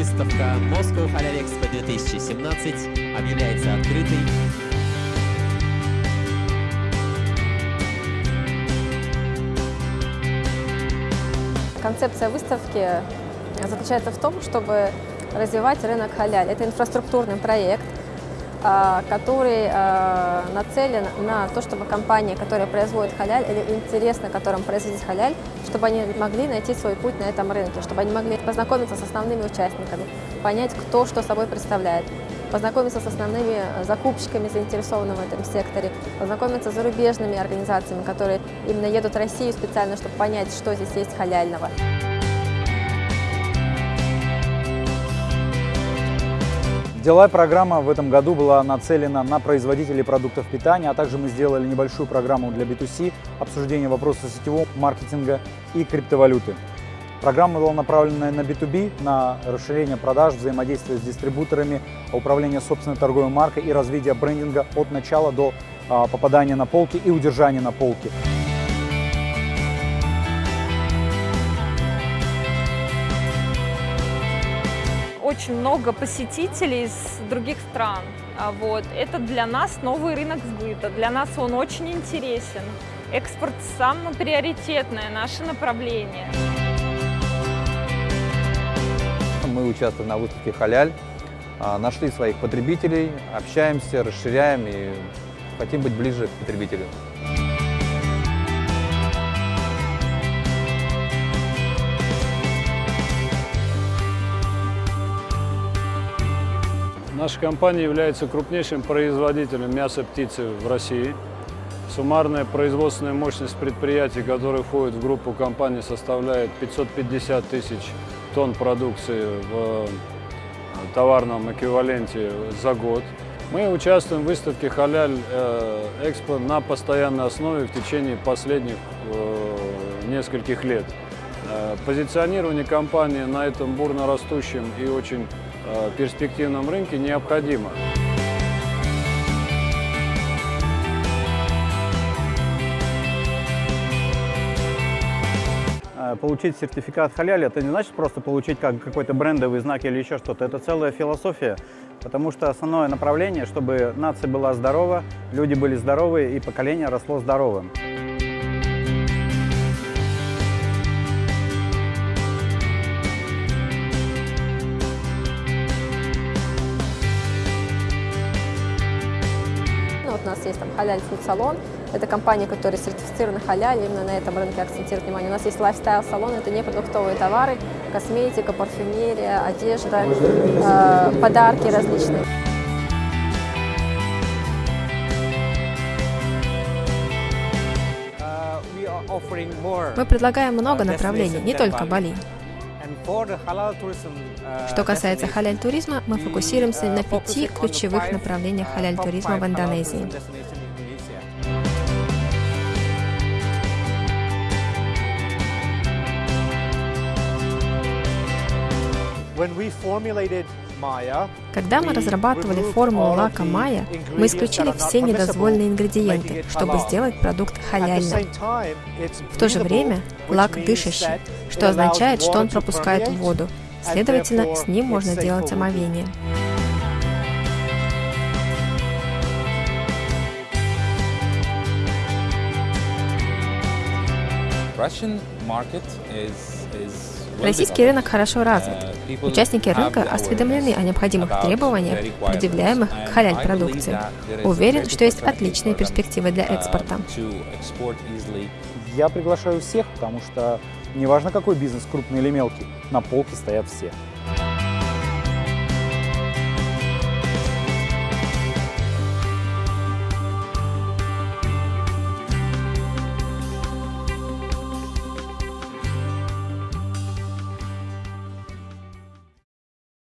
Выставка Moscow Halal Expo 2017 объявляется открытой. Концепция выставки заключается в том, чтобы развивать рынок халяль. Это инфраструктурный проект, который а, нацелен на то, чтобы компании, которые производят халяль или интересно которым производить халяль, чтобы они могли найти свой путь на этом рынке, чтобы они могли познакомиться с основными участниками, понять, кто что собой представляет, познакомиться с основными закупщиками, заинтересованными в этом секторе, познакомиться с зарубежными организациями, которые именно едут в Россию специально, чтобы понять, что здесь есть халяльного. Деловая программа в этом году была нацелена на производителей продуктов питания, а также мы сделали небольшую программу для B2C, обсуждение вопросов сетевого маркетинга и криптовалюты. Программа была направлена на B2B, на расширение продаж, взаимодействие с дистрибуторами, управление собственной торговой маркой и развитие брендинга от начала до а, попадания на полки и удержания на полке. Очень много посетителей из других стран. А вот. Это для нас новый рынок сбыта, для нас он очень интересен. Экспорт самое приоритетное наше направление. Мы участвуем на выставке «Халяль», а, нашли своих потребителей, общаемся, расширяем и хотим быть ближе к потребителю. Наша компания является крупнейшим производителем мяса птицы в России. Суммарная производственная мощность предприятий, которые входят в группу компаний, составляет 550 тысяч тонн продукции в э, товарном эквиваленте за год. Мы участвуем в выставке «Халяль э, Экспо» на постоянной основе в течение последних э, нескольких лет. Позиционирование компании на этом бурно растущем и очень перспективном рынке необходимо. Э, получить сертификат халяли, это не значит просто получить как какой-то брендовый знак или еще что-то. Это целая философия, потому что основное направление, чтобы нация была здорова, люди были здоровы и поколение росло здоровым. Вот у нас есть там халяль фуд-салон. Это компания, которая сертифицирована халяль, именно на этом рынке акцентирует внимание. У нас есть lifestyle-салон, это не продуктовые товары, косметика, парфюмерия, одежда, э, подарки различные. Мы предлагаем много направлений, не только Бали. Что касается халяль-туризма, мы фокусируемся на пяти ключевых направлениях халяль-туризма в Индонезии. Когда мы разрабатывали формулу лака Майя, мы исключили все недозволенные ингредиенты, чтобы сделать продукт халяльным. В то же время лак дышащий, что означает, что он пропускает воду. Следовательно, с ним можно делать омовение. Российский рынок хорошо развит. Участники рынка осведомлены о необходимых требованиях, предъявляемых к халяль-продукции. Уверен, что есть отличные перспективы для экспорта. Я приглашаю всех, потому что неважно какой бизнес, крупный или мелкий, на полке стоят все.